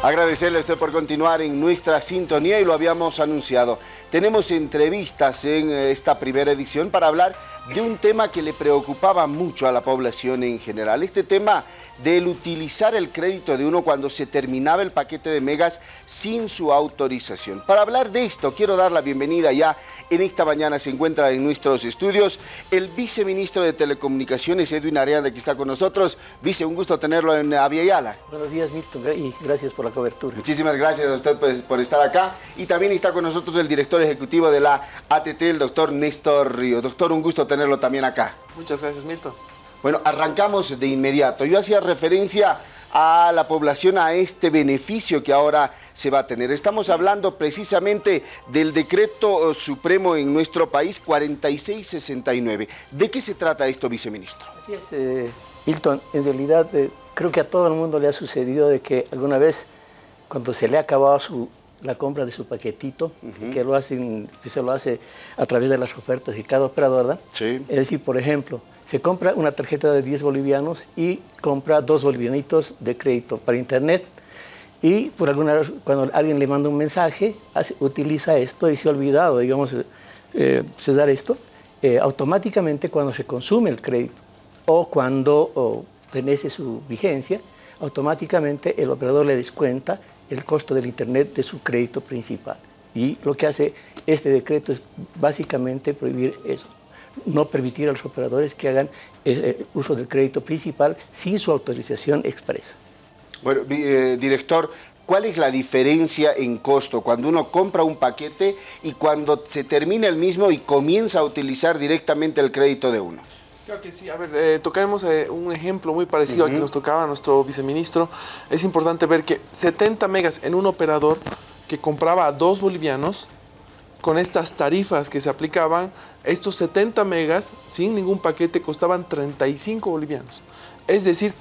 Agradecerle a usted por continuar en nuestra sintonía y lo habíamos anunciado. Tenemos entrevistas en esta primera edición para hablar de un tema que le preocupaba mucho a la población en general. Este tema del utilizar el crédito de uno cuando se terminaba el paquete de megas sin su autorización. Para hablar de esto, quiero dar la bienvenida ya. En esta mañana se encuentra en nuestros estudios el viceministro de Telecomunicaciones, Edwin Areanda, que está con nosotros. Vice, un gusto tenerlo en Aviala. Buenos días, Milton, y gracias por la cobertura. Muchísimas gracias a usted pues, por estar acá. Y también está con nosotros el director ejecutivo de la ATT, el doctor Néstor Río. Doctor, un gusto tenerlo también acá. Muchas gracias, Milton. Bueno, arrancamos de inmediato. Yo hacía referencia a la población a este beneficio que ahora se va a tener. Estamos hablando precisamente del decreto supremo en nuestro país 4669. ¿De qué se trata esto, viceministro? Así es, eh, Milton. En realidad eh, creo que a todo el mundo le ha sucedido de que alguna vez cuando se le ha acabado su, la compra de su paquetito, que lo hacen, se lo hace a través de las ofertas de cada operador, ¿verdad? Sí. Es decir, por ejemplo, se compra una tarjeta de 10 bolivianos y compra dos bolivianitos de crédito para internet y por alguna cuando alguien le manda un mensaje, utiliza esto y se ha olvidado, digamos, eh, cesar esto, eh, automáticamente cuando se consume el crédito o cuando fenece su vigencia, automáticamente el operador le descuenta el costo del internet de su crédito principal. Y lo que hace este decreto es básicamente prohibir eso no permitir a los operadores que hagan eh, eh, uso del crédito principal sin su autorización expresa. Bueno, eh, director, ¿cuál es la diferencia en costo cuando uno compra un paquete y cuando se termina el mismo y comienza a utilizar directamente el crédito de uno? Que sí. A ver, tocaremos un ejemplo muy parecido al que nos tocaba nuestro viceministro. Es importante ver que 70 megas en un operador que compraba a dos bolivianos, con estas tarifas que se aplicaban, estos 70 megas sin ningún paquete costaban 35 bolivianos. Es decir,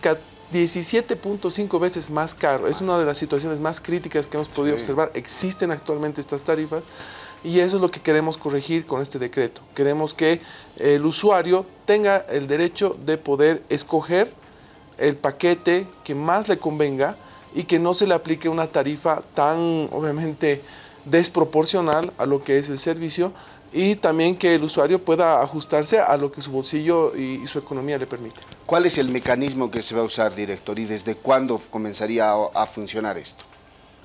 17.5 veces más caro. Es una de las situaciones más críticas que hemos podido observar. Existen actualmente estas tarifas y eso es lo que queremos corregir con este decreto. Queremos que el usuario tenga el derecho de poder escoger el paquete que más le convenga y que no se le aplique una tarifa tan, obviamente, desproporcional a lo que es el servicio y también que el usuario pueda ajustarse a lo que su bolsillo y, su economía le permite. ¿Cuál es el mecanismo que se va a usar, director, y desde cuándo comenzaría a, funcionar esto?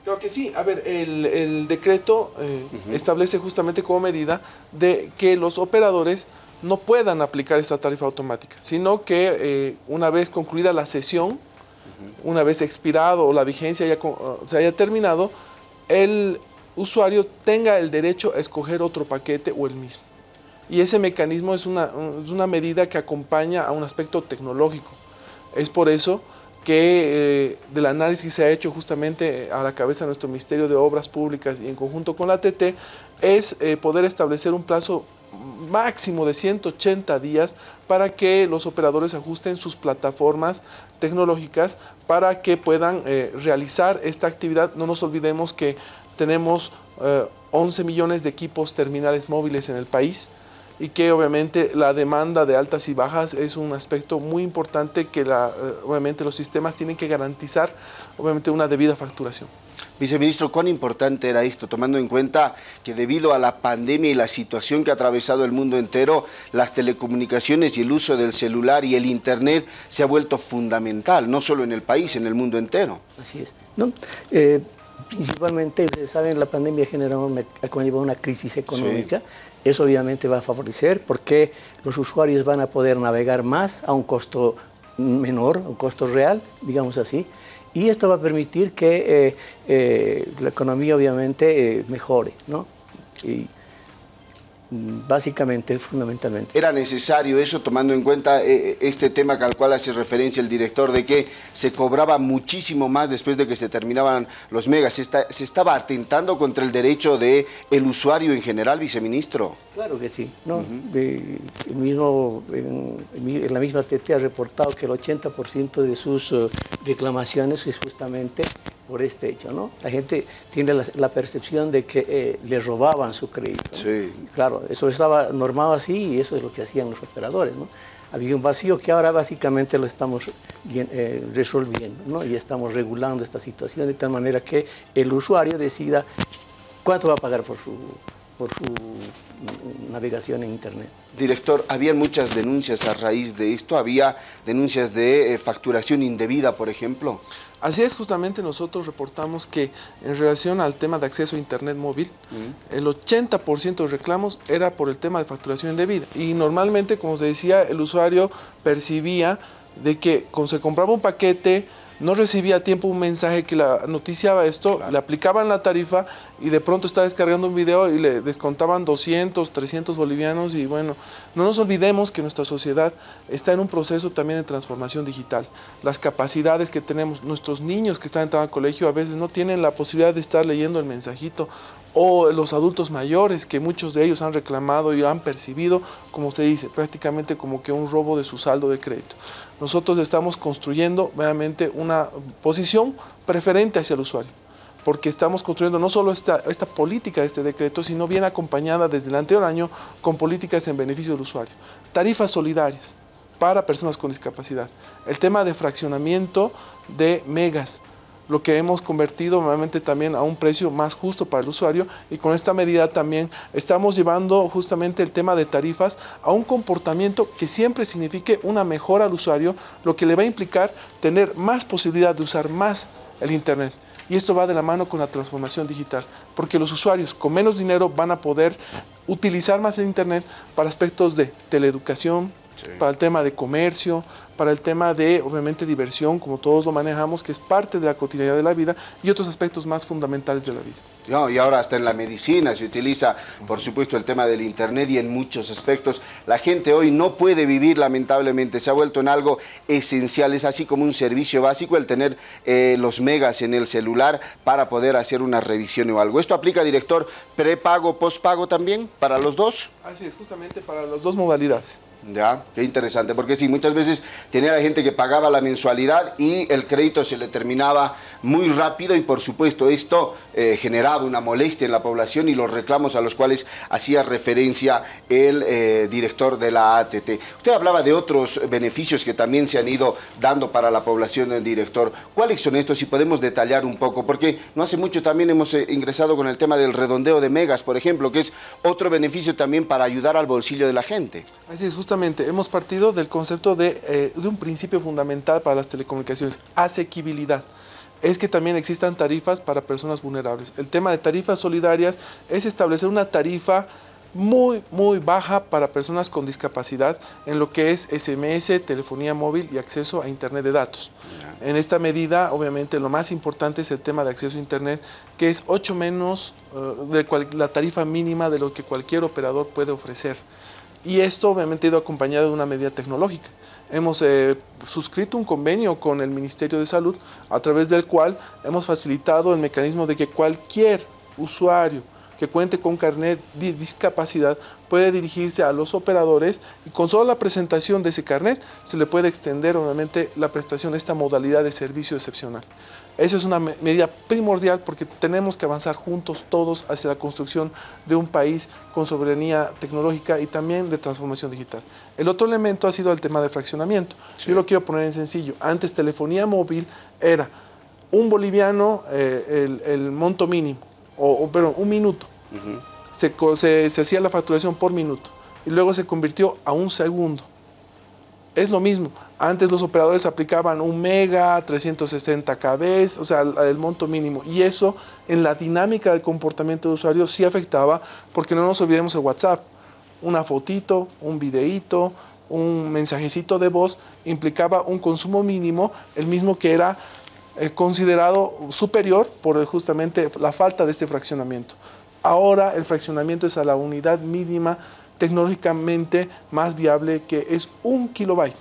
Creo que sí. A ver, el, decreto eh, establece justamente como medida de que los operadores no puedan aplicar esta tarifa automática, sino que eh, una vez concluida la sesión, una vez expirado o la vigencia ya se haya terminado, el usuario tenga el derecho a escoger otro paquete o el mismo. Y ese mecanismo es una, una medida que acompaña a un aspecto tecnológico. Es por eso que eh, del análisis que se ha hecho justamente a la cabeza de nuestro Ministerio de Obras Públicas y en conjunto con la ATT, es eh, poder establecer un plazo máximo de 180 días para que los operadores ajusten sus plataformas tecnológicas para que puedan eh, realizar esta actividad. No nos olvidemos que tenemos 11 eh, millones de equipos terminales móviles en el país y que obviamente la demanda de altas y bajas es un aspecto muy importante que la, eh, obviamente los sistemas tienen que garantizar obviamente una debida facturación. Viceministro, ¿cuán importante era esto, tomando en cuenta que debido a la pandemia y la situación que ha atravesado el mundo entero, las telecomunicaciones y el uso del celular y el Internet se ha vuelto fundamental, no solo en el país, en el mundo entero? Así es. ¿no? Eh, principalmente, ustedes saben, la pandemia generó una, una crisis económica. Eso obviamente va a favorecer porque los usuarios van a poder navegar más a un costo menor, un costo real, digamos así. Y esto va a permitir que eh, eh, la economía obviamente eh, mejore, ¿no? Básicamente, fundamentalmente. ¿Era necesario eso tomando en cuenta eh, este tema al cual hace referencia el director de que se cobraba muchísimo más después de que se terminaban los megas? ¿Se, estaba atentando contra el derecho del el usuario en general, viceministro? Claro que sí. ¿no? el mismo, en, la misma TT ha reportado que el 80% de sus eh, reclamaciones es justamente por este hecho, ¿no? La gente tiene la, percepción de que eh, le robaban su crédito. Sí. Claro, eso estaba normado así y eso es lo que hacían los operadores, ¿no? había un vacío que ahora básicamente lo estamos eh, resolviendo ¿no? y estamos regulando esta situación de tal manera que el usuario decida cuánto va a pagar por su, por su navegación en Internet. Director, ¿había muchas denuncias a raíz de esto? ¿Había denuncias de eh, facturación indebida, por ejemplo? Así es, justamente nosotros reportamos que en relación al tema de acceso a Internet móvil, el 80% de reclamos era por el tema de facturación indebida. Y normalmente, como se decía, el usuario percibía de que cuando se compraba un paquete, no recibía a tiempo un mensaje que la noticiaba esto, le aplicaban la tarifa y de pronto está descargando un video y le descontaban 200, 300 bolivianos y bueno, no nos olvidemos que nuestra sociedad está en un proceso también de transformación digital. Las capacidades que tenemos, nuestros niños que están entrando al colegio a veces no tienen la posibilidad de estar leyendo el mensajito o los adultos mayores que muchos de ellos han reclamado y han percibido, como se dice, prácticamente como que un robo de su saldo de crédito. Nosotros estamos construyendo obviamente una posición preferente hacia el usuario porque estamos construyendo no solo esta, esta política de este decreto, sino bien acompañada desde el anterior año con políticas en beneficio del usuario. Tarifas solidarias para personas con discapacidad. El tema de fraccionamiento de megas, lo que hemos convertido nuevamente también a un precio más justo para el usuario y con esta medida también estamos llevando justamente el tema de tarifas a un comportamiento que siempre signifique una mejora al usuario, lo que le va a implicar tener más posibilidad de usar más el Internet. Y esto va de la mano con la transformación digital, porque los usuarios con menos dinero van a poder utilizar más el Internet para aspectos de teleeducación, para el tema de comercio, para el tema de, obviamente, diversión, como todos lo manejamos, que es parte de la cotidianidad de la vida, y otros aspectos más fundamentales de la vida. No, y ahora hasta en la medicina se utiliza, por supuesto, el tema del Internet y en muchos aspectos. La gente hoy no puede vivir, lamentablemente, se ha vuelto en algo esencial, es así como un servicio básico el tener eh, los megas en el celular para poder hacer una revisión o algo. ¿Esto aplica, director, prepago, postpago también, para los dos? Así es, justamente para las dos modalidades. Ya, qué interesante, porque sí, muchas veces tenía la gente que pagaba la mensualidad y el crédito se le terminaba muy rápido y por supuesto esto eh, generaba una molestia en la población y los reclamos a los cuales hacía referencia el eh, director de la ATT. Usted hablaba de otros beneficios que también se han ido dando para la población, el director. ¿Cuáles son estos? Si podemos detallar un poco, porque no hace mucho también hemos eh, ingresado con el tema del redondeo de megas, por ejemplo, que es otro beneficio también para ayudar al bolsillo de la gente. Así es, justamente, hemos partido del concepto de, de un principio fundamental para las telecomunicaciones, asequibilidad es que también existan tarifas para personas vulnerables. El tema de tarifas solidarias es establecer una tarifa muy, muy baja para personas con discapacidad en lo que es SMS, telefonía móvil y acceso a Internet de datos. En esta medida, obviamente, lo más importante es el tema de acceso a Internet, que es 8 menos eh, de la tarifa mínima de lo que cualquier operador puede ofrecer. Y esto, obviamente, ha ido acompañado de una medida tecnológica. Hemos eh, suscrito un convenio con el Ministerio de Salud a través del cual hemos facilitado el mecanismo de que cualquier usuario que cuente con carnet de discapacidad puede dirigirse a los operadores y con solo la presentación de ese carnet se le puede extender obviamente la prestación de esta modalidad de servicio excepcional. Esa es una medida primordial porque tenemos que avanzar juntos todos hacia la construcción de un país con soberanía tecnológica y también de transformación digital. El otro elemento ha sido el tema de fraccionamiento. Yo lo quiero poner en sencillo. Antes telefonía móvil era un boliviano eh, el, monto mínimo, o, pero un minuto. Se, hacía la facturación por minuto y luego se convirtió a un segundo. Es lo mismo. Antes los operadores aplicaban un mega, 360 kb, o sea, el, monto mínimo. Y eso en la dinámica del comportamiento de usuario sí afectaba, porque no nos olvidemos el WhatsApp. Una fotito, un videíto, un mensajecito de voz implicaba un consumo mínimo, el mismo que era eh, considerado superior por justamente la falta de este fraccionamiento. Ahora el fraccionamiento es a la unidad mínima tecnológicamente más viable que es un kilobyte.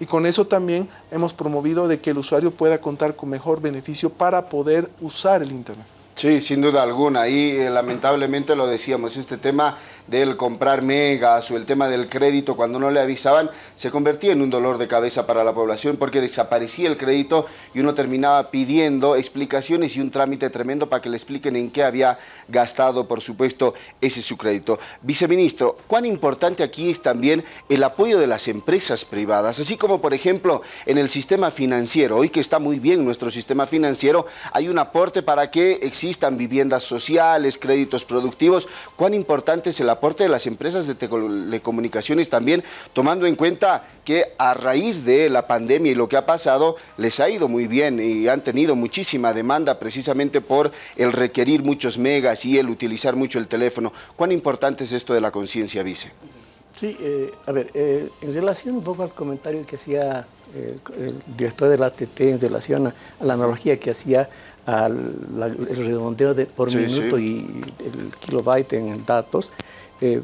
Y con eso también hemos promovido de que el usuario pueda contar con mejor beneficio para poder usar el Internet. Sí, sin duda alguna. Y eh, lamentablemente lo decíamos, este tema del comprar megas o el tema del crédito cuando no le avisaban se convertía en un dolor de cabeza para la población porque desaparecía el crédito y uno terminaba pidiendo explicaciones y un trámite tremendo para que le expliquen en qué había gastado, por supuesto, ese su crédito. Viceministro, ¿cuán importante aquí es también el apoyo de las empresas privadas? Así como, por ejemplo, en el sistema financiero, hoy que está muy bien nuestro sistema financiero, hay un aporte para que existan viviendas sociales, créditos productivos. ¿Cuán importante es el aporte de las empresas de telecomunicaciones también, tomando en cuenta que a raíz de la pandemia y lo que ha pasado, les ha ido muy bien y han tenido muchísima demanda precisamente por el requerir muchos megas y el utilizar mucho el teléfono. ¿Cuán importante es esto de la conciencia, vice? Sí, eh, a ver, eh, en relación un poco al comentario que hacía eh, el director de la ATT en relación a, la analogía que hacía al el redondeo de, por minuto y el kilobyte en datos, eh,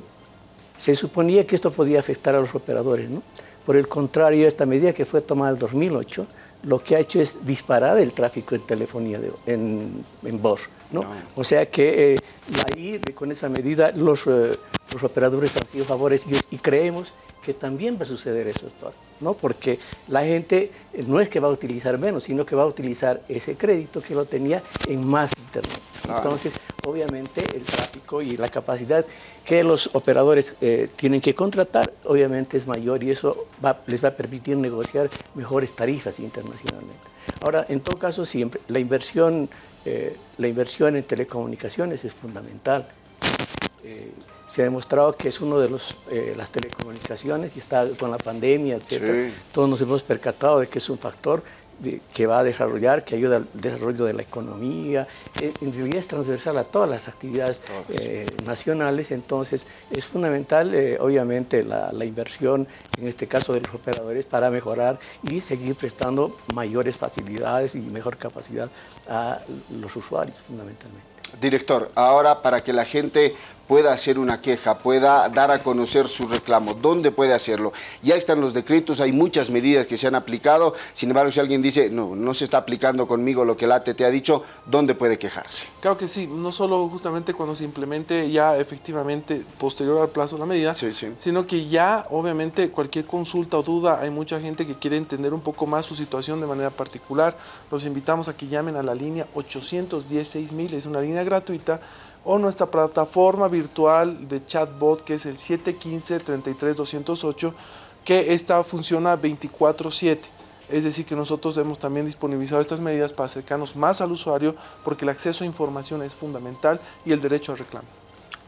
se suponía que esto podía afectar a los operadores. ¿no? Por el contrario, esta medida que fue tomada en 2008, lo que ha hecho es disparar el tráfico en telefonía en, en voz. ¿no? Ah. O sea que eh, ahí, con esa medida, los, eh, los operadores han sido favorecidos y creemos que también va a suceder eso, ¿no? Porque la gente no es que va a utilizar menos, sino que va a utilizar ese crédito que lo tenía en más Internet. Entonces, obviamente, el tráfico y la capacidad que los operadores eh, tienen que contratar, obviamente es mayor y eso les va a permitir negociar mejores tarifas internacionalmente. Ahora, en todo caso, siempre la inversión, eh, la inversión en telecomunicaciones es fundamental. Eh, se ha demostrado que es uno de los, las telecomunicaciones y está con la pandemia, etc. Todos nos hemos percatado de que es un factor que va a desarrollar, que ayuda al desarrollo de la economía, eh, en realidad es transversal a todas las actividades eh, nacionales, entonces es fundamental eh, obviamente la, inversión, en este caso de los operadores, para mejorar y seguir prestando mayores facilidades y mejor capacidad a los usuarios fundamentalmente. Director, ahora para que la gente pueda hacer una queja, pueda dar a conocer su reclamo. ¿Dónde puede hacerlo? Ya están los decretos, hay muchas medidas que se han aplicado, sin embargo, si alguien dice, no, no se está aplicando conmigo lo que el ATT ha dicho, ¿dónde puede quejarse? Claro que sí, no solo justamente cuando se implemente ya efectivamente posterior al plazo de la medida, sino que ya obviamente cualquier consulta o duda, hay mucha gente que quiere entender un poco más su situación de manera particular, los invitamos a que llamen a la línea 816 mil, es una línea gratuita, o nuestra plataforma virtual de chatbot que es el 715-33208 que esta funciona 24/7. Es decir, que nosotros hemos también disponibilizado estas medidas para acercarnos más al usuario porque el acceso a información es fundamental y el derecho al reclamo.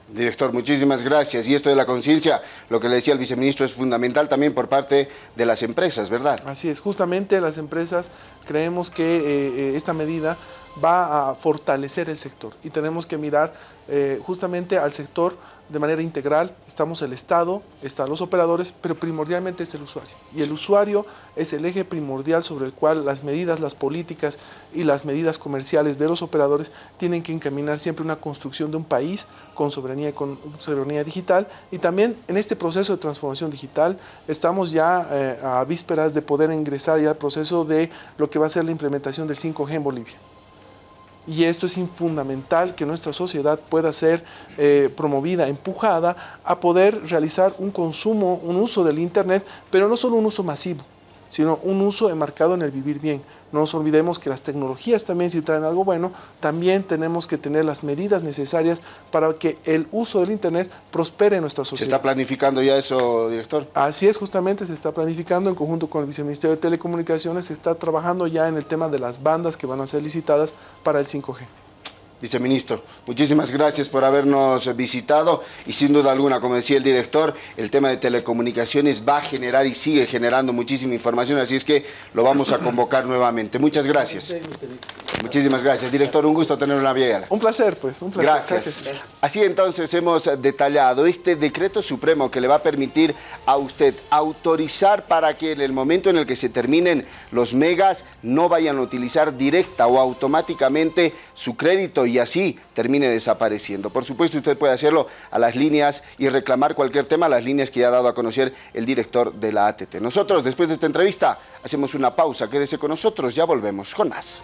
Director, muchísimas gracias. Y esto de la conciencia, lo que le decía el viceministro, es fundamental también por parte de las empresas, ¿verdad? Así es, justamente las empresas creemos que eh, eh, esta medida va a fortalecer el sector y tenemos que mirar eh, justamente al sector de manera integral. Estamos el Estado, están los operadores, pero primordialmente es el usuario. Y el usuario es el eje primordial sobre el cual las medidas, las políticas y las medidas comerciales de los operadores tienen que encaminar siempre una construcción de un país con soberanía, con soberanía digital. Y también en este proceso de transformación digital estamos ya eh, a vísperas de poder ingresar ya al proceso de lo que va a ser la implementación del 5G en Bolivia y esto es fundamental que nuestra sociedad pueda ser eh, promovida, empujada a poder realizar un consumo, un uso del Internet, pero no solo un uso masivo, sino un uso enmarcado en el vivir bien. No nos olvidemos que las tecnologías también si traen algo bueno, también tenemos que tener las medidas necesarias para que el uso del Internet prospere en nuestra sociedad. ¿Se está planificando ya eso, director? Así es, justamente se está planificando en conjunto con el Viceministerio de Telecomunicaciones, se está trabajando ya en el tema de las bandas que van a ser licitadas para el 5G. Viceministro, muchísimas gracias por habernos visitado y sin duda alguna, como decía el director, el tema de telecomunicaciones va a generar y sigue generando muchísima información, así es que lo vamos a convocar nuevamente. Muchas gracias. Muchísimas gracias. Director, un gusto tenerlo en la vía. Un placer, pues, un placer. Gracias. Así entonces hemos detallado este decreto supremo que le va a permitir a usted autorizar para que en el momento en el que se terminen los megas no vayan a utilizar directa o automáticamente su crédito y así termine desapareciendo. Por supuesto, usted puede hacerlo a las líneas y reclamar cualquier tema a las líneas que ya ha dado a conocer el director de la ATT. Nosotros, después de esta entrevista, hacemos una pausa. Quédese con nosotros, ya volvemos con más.